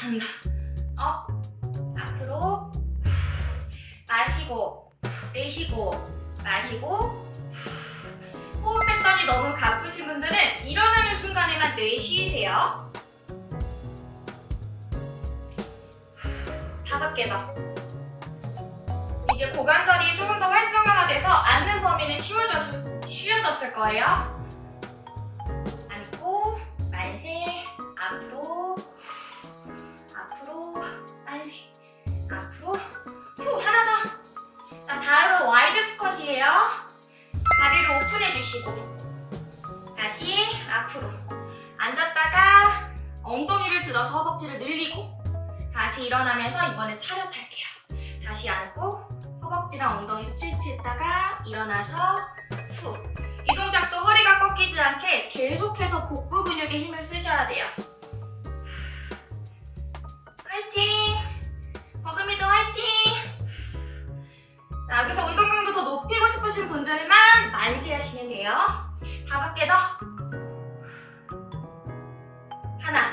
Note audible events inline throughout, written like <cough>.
이 와중에 잔다. 어? 앞으로 마시고 내쉬고 마시고 호흡 패턴이 너무 가쁘신 분들은 일어나는 순간에만 내쉬세요. 다섯 개 더. 이제 고관절이 조금 더 활성화가 돼서 앉는 범위는 쉬워졌, 쉬워졌을 거예요. 앉고 만세 앞으로 앞으로 후 하나 더. 자 다음은 wide 스쿼트예요. 다리를 오픈해 주시고 다시 앞으로 앉았다가 엉덩이를 들어서 허벅지를 늘리고 다시 일어나면서 이번에 차렷할게요. 다시 앉고 허벅지랑 엉덩이 stretch 했다가 일어나서 후. 이 동작도 허리가 꺾이지 않게 계속해서 복부 근육에 힘을 쓰셔야 돼요. 화이팅! 화이팅! 자, 여기서 운동 강도 더 높이고 싶으신 분들만 만세 하시면 돼요. 다섯 개 더. 하나.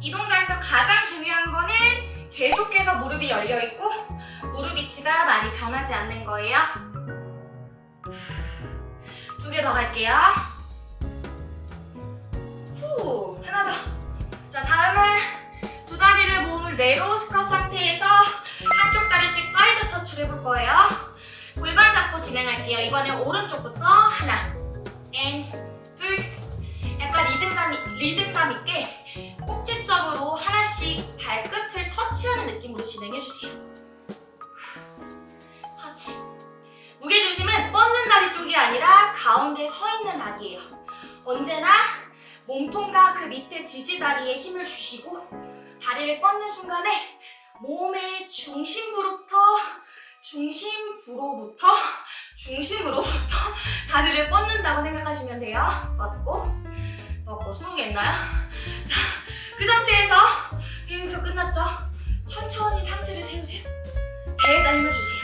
이 동작에서 가장 중요한 거는 계속해서 무릎이 열려 있고 무릎 위치가 많이 변하지 않는 거예요. 두 개 더 갈게요. 후, 하나 더. 자, 다음은 두 다리를 모은 narrow 스쿼트 상태에서 한쪽 다리씩 사이드 터치를 해볼 거예요. 골반 잡고 진행할게요. 이번엔 오른쪽부터 하나, and, 둘. 약간 리듬감, 리듬감 있게 꼭지점으로 하나씩 발끝을 터치하는 느낌으로 진행해주세요. 터치. 무게중심은 뻗는 다리 쪽이 아니라 가운데 서 있는 다리예요. 언제나 몸통과 그 밑에 지지다리에 힘을 주시고 다리를 뻗는 순간에 몸의 중심부로부터 중심부로부터 중심으로부터 다리를 뻗는다고 생각하시면 돼요. 뻗고 뻗고 20개 했나요? 자, 그 상태에서 여기서 끝났죠? 천천히 상체를 세우세요. 배에다 힘을 주세요.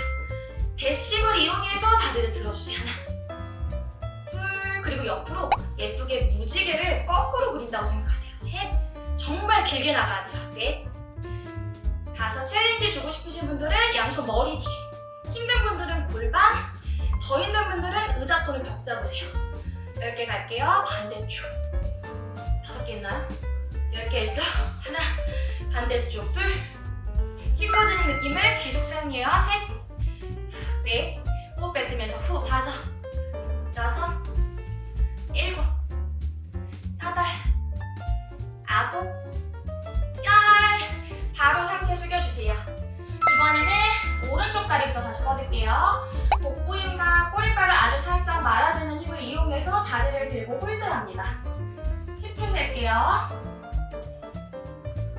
배 힘을 이용해서 다리를 들어주세요. 하나, 둘, 그리고 옆으로 예쁘게 무지개를 거꾸로 그린다고 생각하세요. 셋, 정말 길게 나가야 돼요. 넷, 다섯, challenge 주고 싶으신 분들은 양손 머리 뒤에, 힘든 분들은 골반, 더 있는 분들은 의자 또는 벽 잡으세요. 10개 갈게요. 반대쪽. 다섯 개 있나요? 10개 있죠? <laughs> 하나, 반대쪽 둘, 힘 커지는 느낌을 계속 사용해요. 셋, 넷, 호흡 뱉으면서 후, 다섯, 여섯, 이번에는 오른쪽 다리부터 다시 뻗을게요. 복부 힘과 꼬리뼈를 아주 살짝 말아주는 힘을 이용해서 다리를 들고 홀드합니다. 10초 셀게요.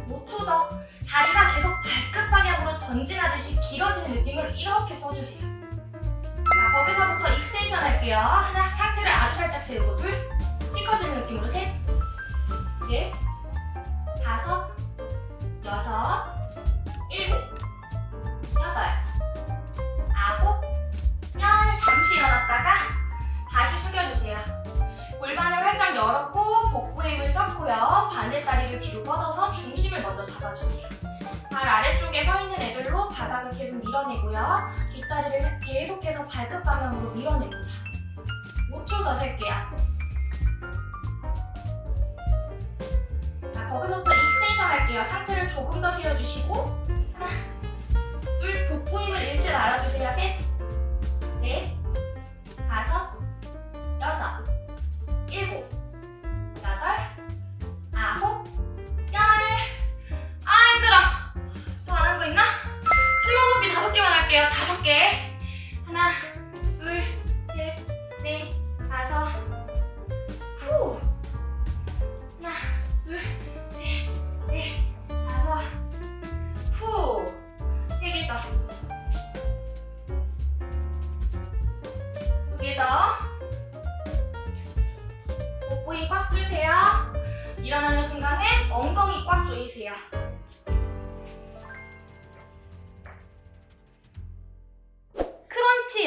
5초 더. 다리가 계속 발끝 방향으로 전진하듯이 길어지는 느낌으로 이렇게 써주세요. 자, 거기서부터 extension 할게요. 하나, 상체를 아주 살짝 세우고 둘, 키 커지는 느낌으로 셋, 넷, 열었고 복부에 힘을 썼고요. 반대 다리를 뒤로 뻗어서 중심을 먼저 잡아주세요. 발 아래쪽에 서 있는 애들로 바닥을 계속 밀어내고요. 뒷다리를 계속해서 발끝 방향으로 밀어냅니다. 5초 더 셀게요. 자, 거기서부터 extension 할게요. 상체를 조금 더 세워주시고 하나, <laughs> 둘, 복부 힘을 잃지 말아주세요. 셋, 넷, 다섯, 여섯, 일곱, 할게요. 다섯 개.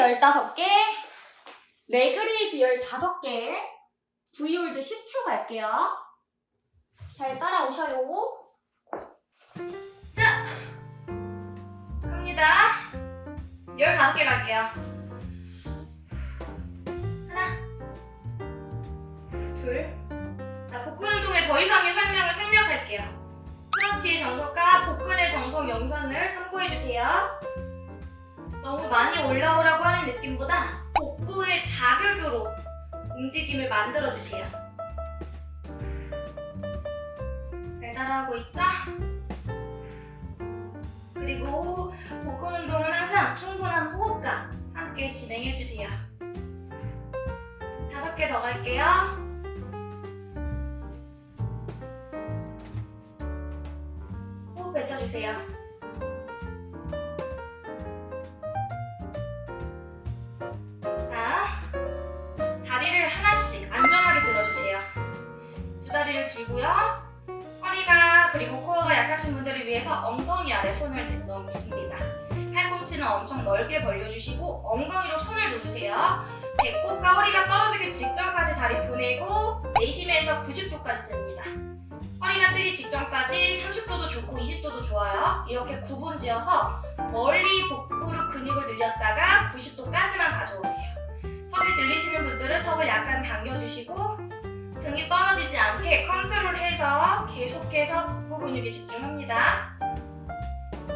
15개, leg raise 15개, V hold 10초 갈게요. 잘 따라오셔요. 자, 갑니다. 15개 갈게요. 하나, 둘. 자, 복근 운동에 더 이상의 설명을 생략할게요. crunch 정석과 복근의 정석 영상을 참고해주세요. 너무 많이 올라오라고 하는 느낌보다 복부의 자극으로 움직임을 만들어주세요. 배달하고 있다. 그리고 복근 운동은 항상 충분한 호흡과 함께 진행해주세요. 다섯 개 더 갈게요. 호흡 뱉어주세요. 들고요. 허리가 그리고 코어가 약하신 분들을 위해서 엉덩이 아래 손을 넣습니다. 팔꿈치는 엄청 넓게 벌려주시고 엉덩이로 손을 누르세요. 배꼽과 허리가 떨어지기 직전까지 다리 보내고 내쉬면서 90도까지 듭니다. 허리가 뜨기 직전까지 30도도 좋고 20도도 좋아요. 이렇게 구분 지어서 멀리 복부로 근육을 늘렸다가 90도까지만 가져오세요. 턱이 들리시는 분들은 턱을 약간 당겨주시고 등이 떨어지지 않게 컨트롤해서 계속해서 복부 근육에 집중합니다.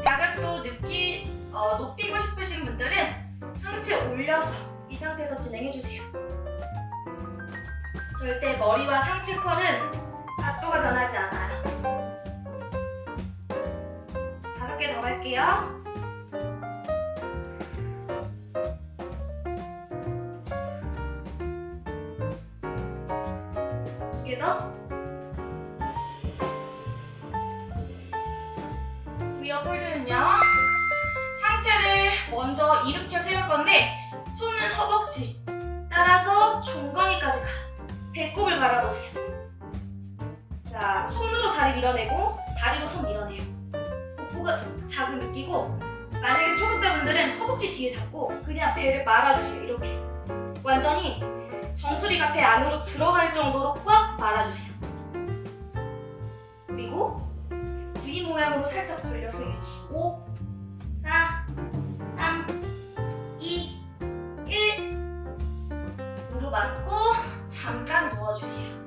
자극도 느끼, 어, 높이고 싶으신 분들은 상체 올려서 이 상태에서 진행해주세요. 절대 머리와 상체 컬은 각도가 변하지 않아요. 다섯 개더 갈게요. 더. 위어 폴드는요. 상체를 먼저 일으켜 세울 건데 손은 허벅지 따라서 종강이까지 가. 배꼽을 바라보세요. 자, 손으로 다리 밀어내고 다리로 손 밀어내요. 복부가 자극 느끼고 만약에 초급자분들은 허벅지 뒤에 잡고 그냥 배를 말아주세요. 이렇게 완전히 정수리가 배 안으로 들어갈 정도로 꽉 말아주세요. 그리고 V 모양으로 살짝 벌려서 유지. 5, 4, 3, 2, 1. 무릎 안고 잠깐 누워주세요.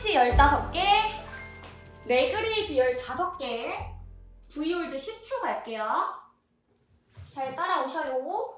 스티치 15개, 레그레이즈 15개, 브이홀드 10초 갈게요. 잘 따라오셔요.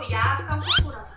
바로 야 깜짝 놀랐어.